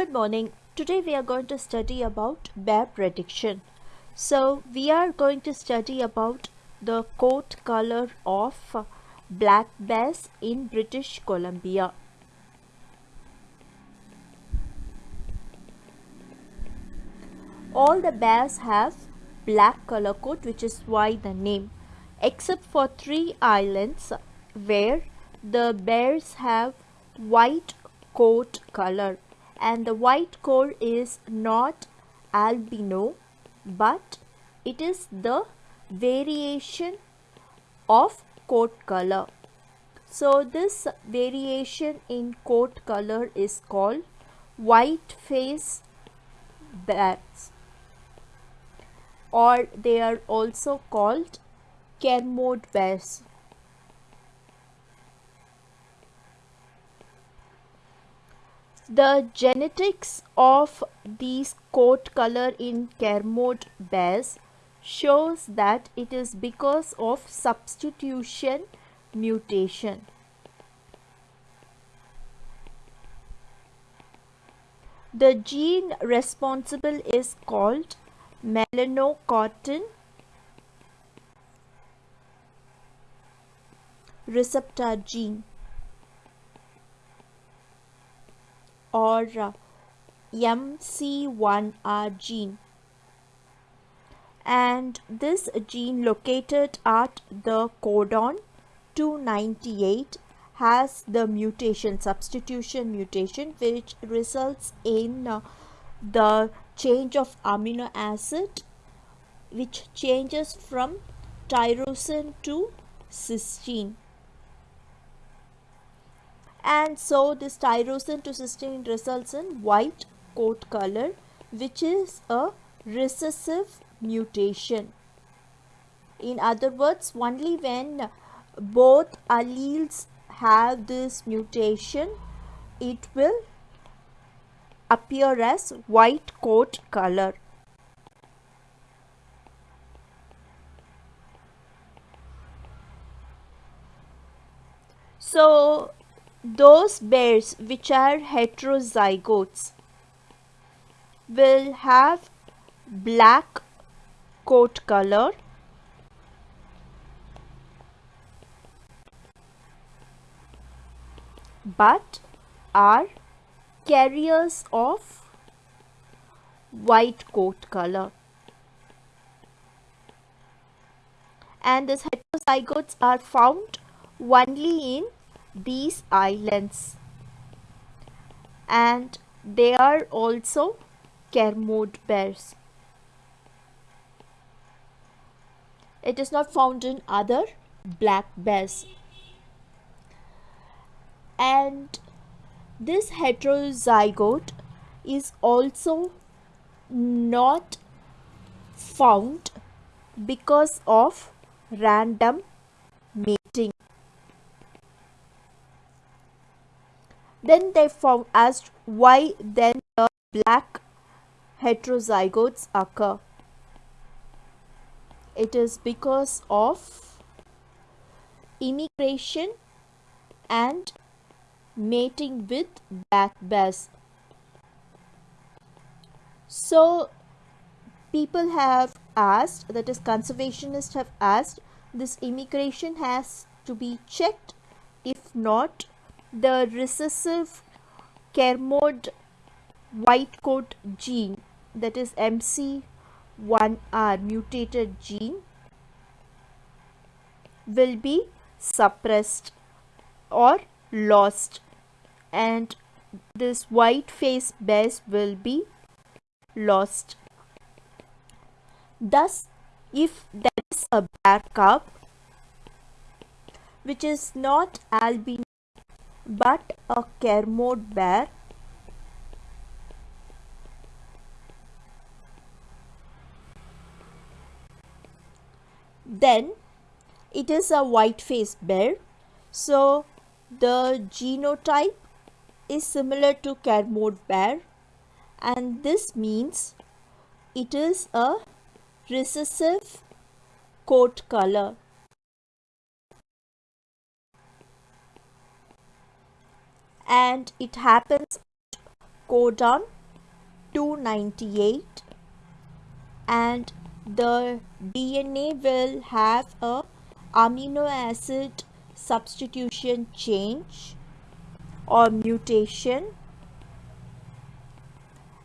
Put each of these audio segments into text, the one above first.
Good morning. Today we are going to study about bear prediction. So we are going to study about the coat color of black bears in British Columbia. All the bears have black color coat which is why the name except for three islands where the bears have white coat color and the white coat is not albino but it is the variation of coat color. So this variation in coat color is called white face bears or they are also called Kermode bears The genetics of these coat color in Kermode bears shows that it is because of substitution mutation. The gene responsible is called melanocortin receptor gene. Or MC1R gene. And this gene located at the codon 298 has the mutation substitution mutation which results in uh, the change of amino acid which changes from tyrosine to cysteine and so this tyrosine to cysteine results in white coat color which is a recessive mutation. In other words, only when both alleles have this mutation, it will appear as white coat color. So, those bears which are heterozygotes will have black coat color. But are carriers of white coat color. And these heterozygotes are found only in these islands and they are also Kermode bears. It is not found in other black bears. And this heterozygote is also not found because of random mating. Then they found asked why then the black heterozygotes occur. It is because of immigration and mating with black bears. So people have asked that is conservationists have asked this immigration has to be checked if not the recessive Kermode white coat gene that is MC1R mutated gene will be suppressed or lost and this white face bears will be lost. Thus, if there is a bear cub which is not albino but a Kermode bear then it is a white faced bear. So the genotype is similar to Kermode bear and this means it is a recessive coat color and it happens at codon 298 and the DNA will have a amino acid substitution change or mutation.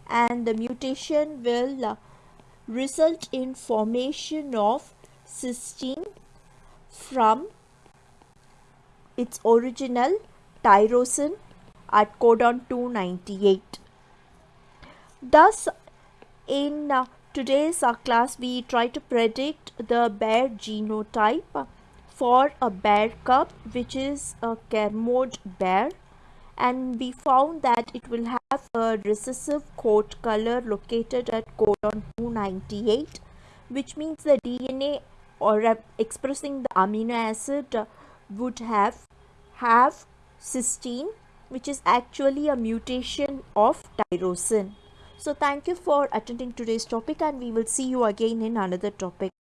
And the mutation will uh, result in formation of cysteine from its original tyrosine at codon 298. Thus, in uh, today's uh, class, we try to predict the bear genotype for a bear cub, which is a Kermode bear. And we found that it will have a recessive coat color located at codon 298, which means the DNA or expressing the amino acid would have have cysteine which is actually a mutation of tyrosine. So thank you for attending today's topic and we will see you again in another topic.